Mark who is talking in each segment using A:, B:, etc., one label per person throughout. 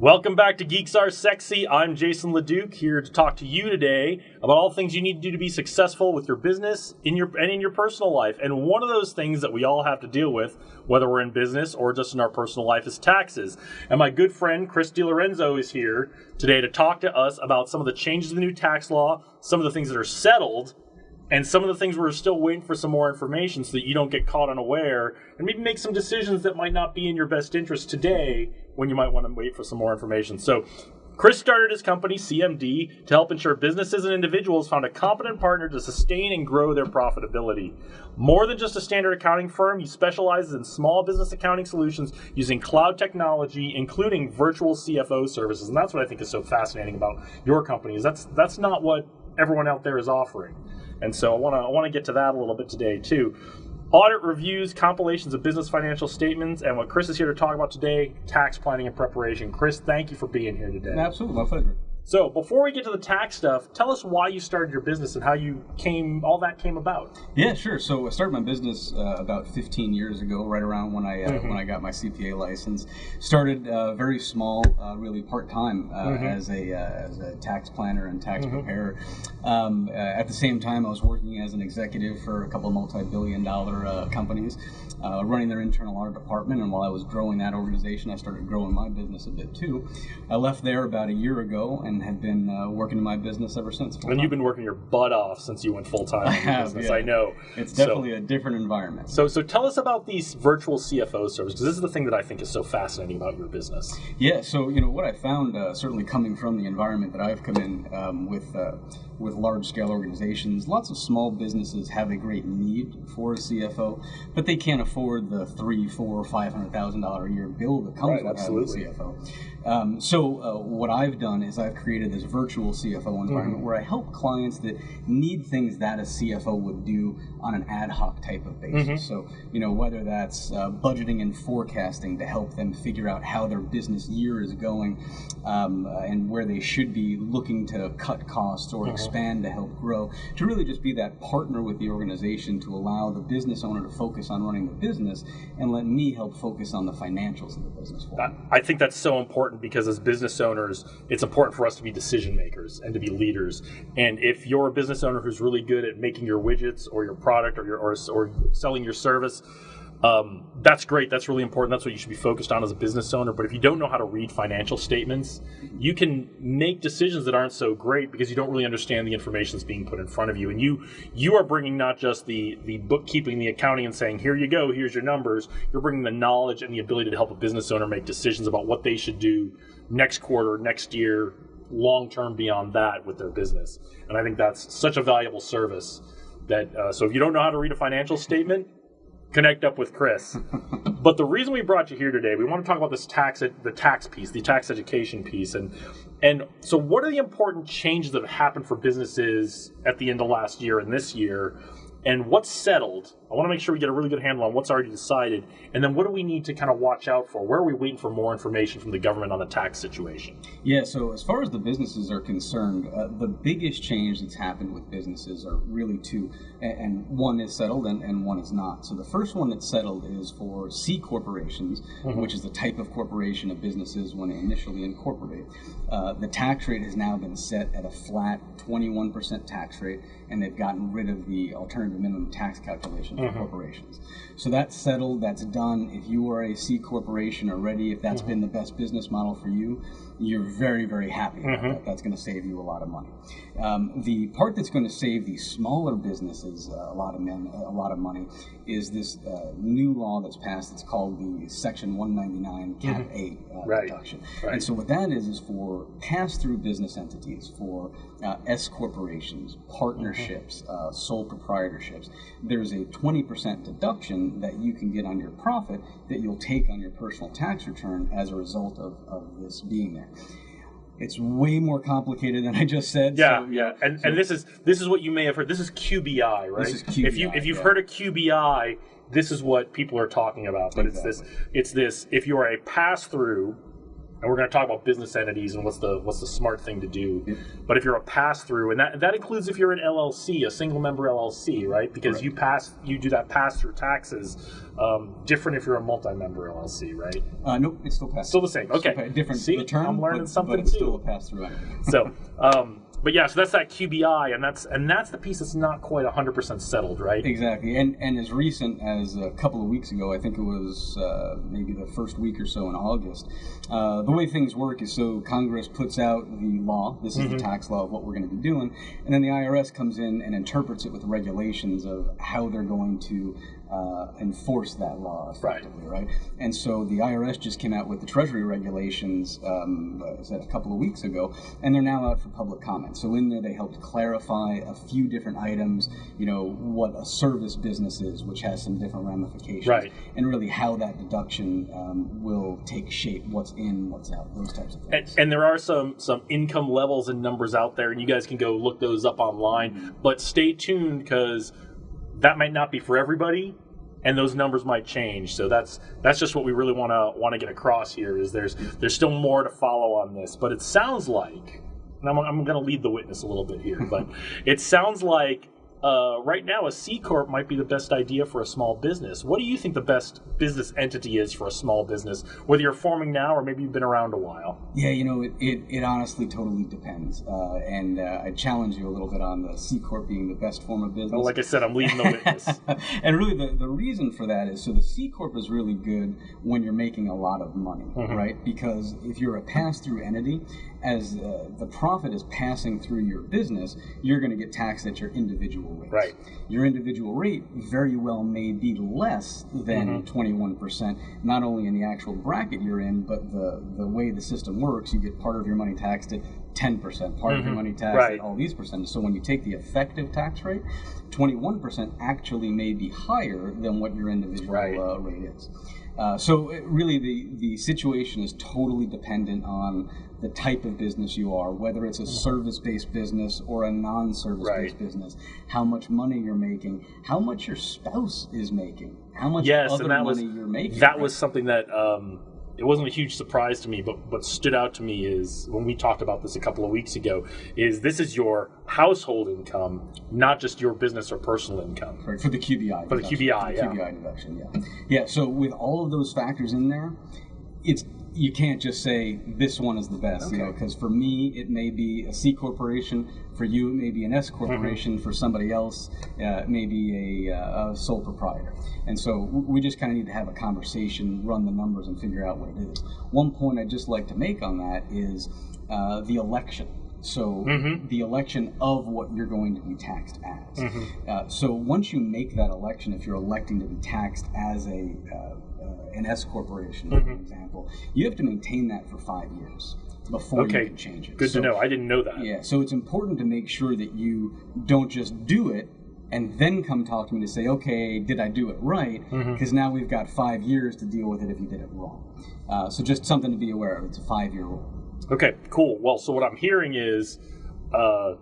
A: Welcome back to Geeks Are Sexy. I'm Jason LeDuc here to talk to you today about all things you need to do to be successful with your business in your and in your personal life. And one of those things that we all have to deal with, whether we're in business or just in our personal life, is taxes. And my good friend Chris DiLorenzo is here today to talk to us about some of the changes in the new tax law, some of the things that are settled, and some of the things we're still waiting for some more information so that you don't get caught unaware and maybe make some decisions that might not be in your best interest today when you might want to wait for some more information. So, Chris started his company, CMD, to help ensure businesses and individuals found a competent partner to sustain and grow their profitability. More than just a standard accounting firm, he specializes in small business accounting solutions using cloud technology, including virtual CFO services. And that's what I think is so fascinating about your company. Is that's that's not what everyone out there is offering. And so I want to I want to get to that a little bit today too audit reviews, compilations of business financial statements, and what Chris is here to talk about today tax planning and preparation. Chris, thank you for being here today.
B: Absolutely, my pleasure.
A: So before we get to the tax stuff, tell us why you started your business and how you came, all that came about.
B: Yeah, sure. So I started my business uh, about 15 years ago, right around when I uh, mm-hmm. when I got my CPA license. Started uh, very small, uh, really part time uh, mm-hmm. as a uh, as a tax planner and tax mm-hmm. preparer. Um, at the same time, I was working as an executive for a couple of multi-billion dollar companies, running their internal audit department. And while I was growing that organization, I started growing my business a bit too. I left there about a year ago and and have been uh, working in my business ever since.
A: And you've been working your butt off since you went full time in
B: have,
A: business.
B: Yeah.
A: I know.
B: It's definitely so, a different environment.
A: So, so tell us about these virtual CFO services because this is the thing that I think is so fascinating about your business.
B: Yeah. So you know what I found, uh, certainly coming from the environment that I've come in um, with. Uh, with large scale organizations, lots of small businesses have a great need for a CFO, but they can't afford the three, four, five hundred thousand dollar a year bill that comes right, with absolutely. having a CFO. Um, so uh, what I've done is I've created this virtual CFO environment mm-hmm. where I help clients that need things that a CFO would do on an ad hoc type of basis. Mm-hmm. So you know whether that's uh, budgeting and forecasting to help them figure out how their business year is going um, uh, and where they should be looking to cut costs or mm-hmm. expand to help grow. To really just be that partner with the organization to allow the business owner to focus on running the business and let me help focus on the financials of the business.
A: I think that's so important important because as business owners, it's important for us to be decision makers and to be leaders. And if you're a business owner who's really good at making your widgets or your product or your or, or selling your service, um, that's great. That's really important. That's what you should be focused on as a business owner. But if you don't know how to read financial statements, you can make decisions that aren't so great because you don't really understand the information that's being put in front of you. And you you are bringing not just the the bookkeeping, the accounting, and saying here you go, here's your numbers. You're bringing the knowledge and the ability to help a business owner make decisions about what they should do next quarter, next year, long term beyond that with their business. And I think that's such a valuable service. That uh, so if you don't know how to read a financial statement connect up with Chris. but the reason we brought you here today, we want to talk about this tax, the tax piece, the tax education piece, and and so what are the important changes that have happened for businesses at the end of last year and this year and what's settled. I want to make sure we get a really good handle on what's already decided, and then what do we need to kind of watch out for? Where are we waiting for more information from the government on the tax situation?
B: Yeah, so as far as the businesses are concerned, uh, the biggest change that's happened with businesses are really two, and, one is settled and, and, one is not. So the first one that's settled is for C corporations, mm-hmm. which is the type of corporation of businesses when they initially incorporate. Uh, the tax rate has now been set at a flat 21% tax rate, and they've gotten rid of the alternative minimum tax calculation for mm-hmm. corporations. So that's settled, that's done. If you are a C corporation already, if that's mm-hmm. been the best business model for you, you're very, very happy mm-hmm. that. That's going to save you a lot of money. Um, the part that's going to save the smaller businesses uh, a lot of men, a lot of money is this uh, new law that's passed. It's called the Section 199 Cap mm-hmm. A uh, right. deduction. Right. And so what that is is for pass-through business entities, for uh, S corporations, partnerships, mm-hmm. Uh, sole proprietorships. There's a 20% deduction that you can get on your profit that you'll take on your personal tax return as a result of, of this being there. It's way more complicated than I just said.
A: Yeah, so, yeah, and so, and this is this is what you may have heard. This is QBI, right?
B: This is QBI.
A: If you if you've
B: yeah.
A: heard of QBI, this is what people are talking about. But exactly. it's this it's this if you are a pass through and we're going to talk about business entities and what's the what's the smart thing to do. But if you're a pass through, and that that includes if you're an LLC, a single member LLC, right? Because
B: Correct.
A: you pass you do that pass through taxes. Um, different if you're a multi-member LLC, right?
B: Uh, nope, it's still pass.
A: Still the same. Okay.
B: Different
A: See,
B: return.
A: I'm learning
B: but,
A: something
B: but it's
A: too.
B: still a pass through.
A: So, um, but yeah, so that's that QBI, and that's and that's the piece that's not quite 100 percent settled, right?
B: Exactly, and and as recent as a couple of weeks ago, I think it was uh, maybe the first week or so in August. Uh, the way things work is so Congress puts out the law. This is the tax law of what we're going to be doing, and then the IRS comes in and interprets it with regulations of how they're going to. Uh, enforce that law effectively, right. And so the IRS just came out with the Treasury regulations, um, a couple of weeks ago, and they're now out for public comment. So in there, they helped clarify a few different items. You know what a service business is, which has some different ramifications,
A: Right.
B: and really how that deduction um, will take shape, what's in, what's out, those types of things.
A: and there are some some income levels and numbers out there, and you guys can go look those up online. But stay tuned because that might not be for everybody, and those numbers might change. So that's that's just what we really want to want to get across here. Is there's there's still more to follow on this, but it sounds like, and I'm, I'm going to lead the witness a little bit here, but it sounds like. Uh, right now, a C corp might be the best idea for a small business. What do you think the best business entity is for a small business, whether you're forming now or maybe you've been around a while?
B: Yeah, you know, it, it, it honestly totally depends. Uh, and uh, I challenge you a little bit on the C Corp being the best form of business.
A: Well, like I said, I'm leading the witness.
B: and really, the, the reason for that is so the C Corp is really good when you're making a lot of money,
A: Mm-hmm.
B: right? Because if you're a pass through entity, as uh, the profit is passing through your business, you're going to get taxed at your individual rate.
A: Right.
B: Your individual rate very well may be less than
A: Mm-hmm.
B: 21%, not only in the actual bracket you're in, but the, the way the system works, you get part of your money taxed at 10%, part of your money taxed
A: Mm-hmm. Right.
B: at all these percentages. So when you take the effective tax rate, 21% actually may be higher than what your individual
A: Right.
B: uh, rate is. Uh, so it- really, the, the situation is totally dependent on the type of business you are, whether it's a service-based business or a non-service-based
A: Right.
B: business, how much money you're making, how much your spouse is making, how much
A: yes,
B: other
A: that was
B: money you're making.
A: that
B: right?
A: was something that um, it wasn't a huge surprise to me, but what stood out to me is when we talked about this a couple of weeks ago. Is this is your household income, not just your business or personal income?
B: Right, for the QBI.
A: For the QBI,
B: for the
A: yeah.
B: QBI deduction, yeah. Yeah, so with all of those factors in there, it's you can't just say this one is the best, you know, because for me it may be a C corporation, for you it may be an S
A: Mm-hmm.
B: corporation, for somebody else uh, it may be a, uh, a sole proprietor. And so we just kind of need to have a conversation, run the numbers, and figure out what it is. One point I'd just like to make on that is uh, the election. So
A: Mm-hmm.
B: the election of what you're going to be taxed as.
A: Mm-hmm.
B: Uh, so once you make that election, if you're electing to be taxed as a uh, uh, an S corporation,
A: Mm-hmm.
B: for example, you have to maintain that for five years before
A: Okay,
B: you can change it.
A: good
B: So-
A: to know. I didn't know that.
B: Yeah, so it's important to make sure that you don't just do it and then come talk to me to say, okay, did I do it right?
A: Mm-hmm.
B: Because now we've got five years to deal with it if you did it wrong. Uh, so just something to be aware of. It's a five-year rule.
A: Okay, cool. Well, so what I'm hearing is uh,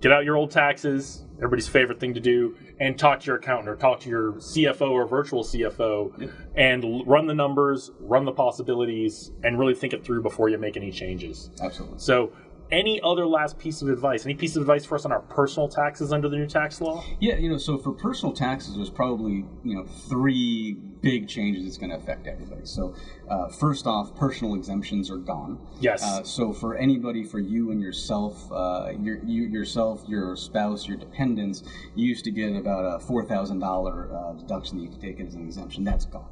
A: get out your old taxes, everybody's favorite thing to do, and talk to your accountant or talk to your CFO or virtual CFO and l- run the numbers, run the possibilities, and really think it through before you make any changes.
B: Absolutely.
A: So, any other last piece of advice? Any piece of advice for us on our personal taxes under the new tax law?
B: Yeah, you know, so for personal taxes, there's probably you know three big changes that's going to affect everybody. So uh, first off, personal exemptions are gone.
A: Yes.
B: Uh, so for anybody, for you and yourself, uh, your, you yourself, your spouse, your dependents, you used to get about a four thousand dollar deduction that you could take as an exemption. That's gone.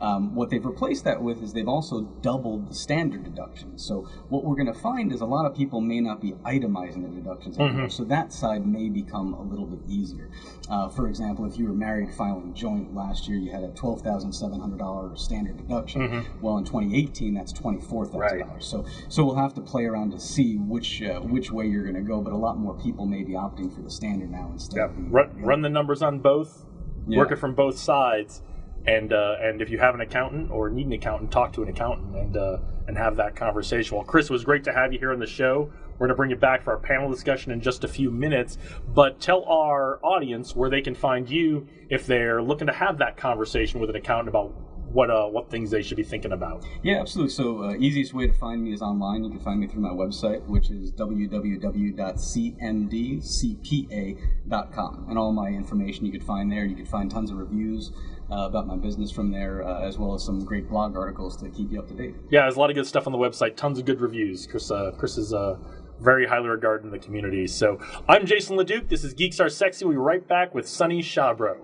B: Um, what they've replaced that with is they've also doubled the standard deduction. So what we're going to find is a lot of people may not be itemizing their deductions anymore. So that side may become a little bit easier. Uh, for example, if you were married filing joint last year, you had a twelve thousand seven hundred dollar standard deduction. Well, in 2018, that's twenty four thousand dollars. So so we'll have to play around to see which uh, which way you're going to go. But a lot more people may be opting for the standard now instead of the
A: Run, run the numbers on both,
B: Yeah.
A: work it from both sides, and uh, and if you have an accountant or need an accountant, talk to an accountant and uh, and have that conversation. Well, Chris, it was great to have you here on the show. We're going to bring you back for our panel discussion in just a few minutes, but tell our audience where they can find you if they're looking to have that conversation with an accountant about what uh, what things they should be thinking about.
B: Yeah, absolutely. So uh, easiest way to find me is online. You can find me through my website, which is www.cmdcpa.com, and all my information you could find there. You could find tons of reviews. Uh, about my business from there, uh, as well as some great blog articles to keep you up to date.
A: Yeah, there's a lot of good stuff on the website. Tons of good reviews. Chris, uh, Chris is uh, very highly regarded in the community. So I'm Jason LeDuc. This is Geeks Are Sexy. We'll be right back with Sunny Shabro.